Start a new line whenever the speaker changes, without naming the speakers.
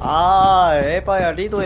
아 에바야 리도